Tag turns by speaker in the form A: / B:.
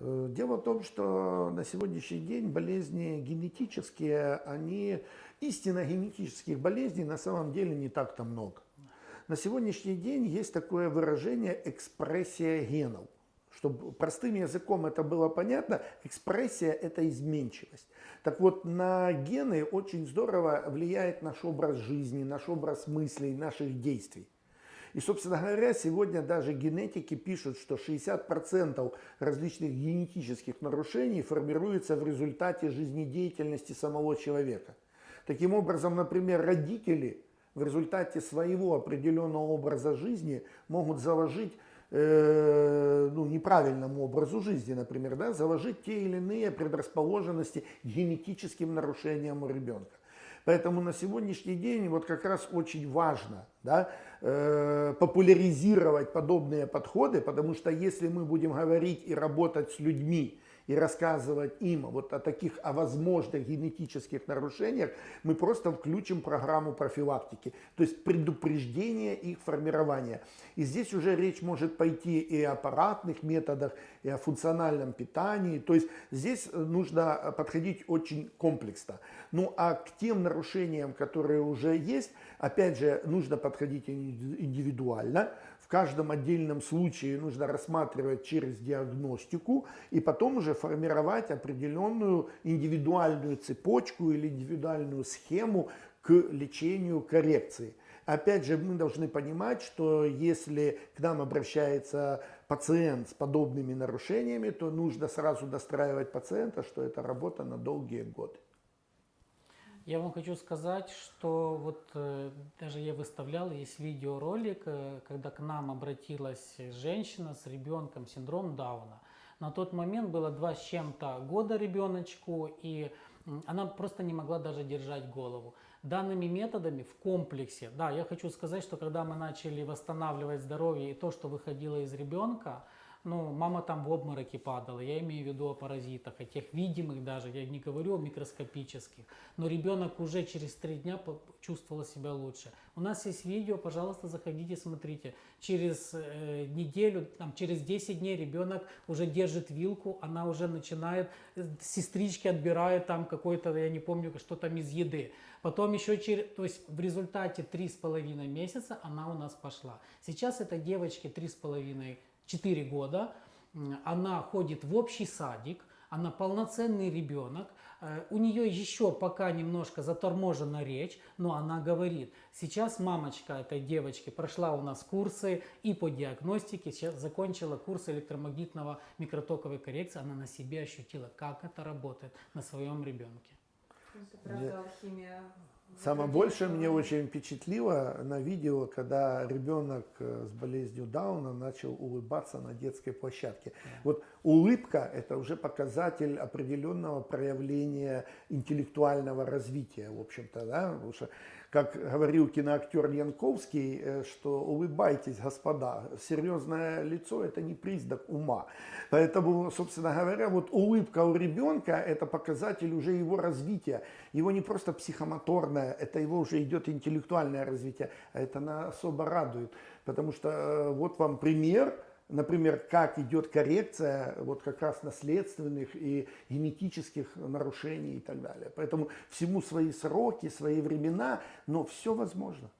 A: Э, дело в том, что на сегодняшний день болезни генетические, они, истинно генетических болезней на самом деле не так-то много. На сегодняшний день есть такое выражение экспрессия генов. Чтобы простым языком это было понятно, экспрессия – это изменчивость. Так вот, на гены очень здорово влияет наш образ жизни, наш образ мыслей, наших действий. И, собственно говоря, сегодня даже генетики пишут, что 60% различных генетических нарушений формируется в результате жизнедеятельности самого человека. Таким образом, например, родители в результате своего определенного образа жизни могут заложить э, ну, неправильному образу жизни, например, да, заложить те или иные предрасположенности генетическим нарушениям у ребенка. Поэтому на сегодняшний день вот как раз очень важно да, э, популяризировать подобные подходы, потому что если мы будем говорить и работать с людьми, и рассказывать им вот о таких, о возможных генетических нарушениях, мы просто включим программу профилактики, то есть предупреждение их формирования. И здесь уже речь может пойти и о аппаратных методах, и о функциональном питании, то есть здесь нужно подходить очень комплексно. Ну а к тем нарушениям, которые уже есть, опять же, нужно подходить индивидуально, в каждом отдельном случае нужно рассматривать через диагностику и потом уже формировать определенную индивидуальную цепочку или индивидуальную схему к лечению коррекции. Опять же, мы должны понимать, что если к нам обращается пациент с подобными нарушениями, то нужно сразу достраивать пациента, что это работа на долгие годы.
B: Я вам хочу сказать, что вот э, даже я выставлял, есть видеоролик, э, когда к нам обратилась женщина с ребенком синдром Дауна. На тот момент было два с чем-то года ребеночку, и она просто не могла даже держать голову. Данными методами в комплексе, да, я хочу сказать, что когда мы начали восстанавливать здоровье и то, что выходило из ребенка, ну, мама там в обмороке падала, я имею в виду о паразитах, о тех видимых даже, я не говорю о микроскопических, но ребенок уже через три дня чувствовал себя лучше. У нас есть видео, пожалуйста, заходите, смотрите. Через э, неделю, там, через 10 дней ребенок уже держит вилку, она уже начинает, э, сестрички отбирают там какой-то, я не помню, что там из еды. Потом еще через, то есть в результате 3,5 месяца она у нас пошла. Сейчас этой девочке 3,5 4 года, она ходит в общий садик, она полноценный ребенок, э, у нее еще пока немножко заторможена речь, но она говорит. Сейчас мамочка этой девочки прошла у нас курсы и по диагностике, сейчас закончила курс электромагнитного микротоковой коррекции, она на себе ощутила, как это работает на своем ребенке.
C: Это правда алхимия
A: Самое большее мне очень впечатлило на видео, когда ребенок э, с болезнью Дауна начал улыбаться на детской площадке. Вот улыбка – это уже показатель определенного проявления интеллектуального развития, в общем-то, да, потому что как говорил киноактер Янковский, э, что улыбайтесь, господа, серьезное лицо – это не признак ума. Поэтому, собственно говоря, вот улыбка у ребенка – это показатель уже его развития. Его не просто психомоторное, это его уже идет интеллектуальное развитие, а это нас особо радует. Потому что э, вот вам пример – например, как идет коррекция вот как раз наследственных и генетических нарушений и так далее. Поэтому всему свои сроки, свои времена, но все возможно.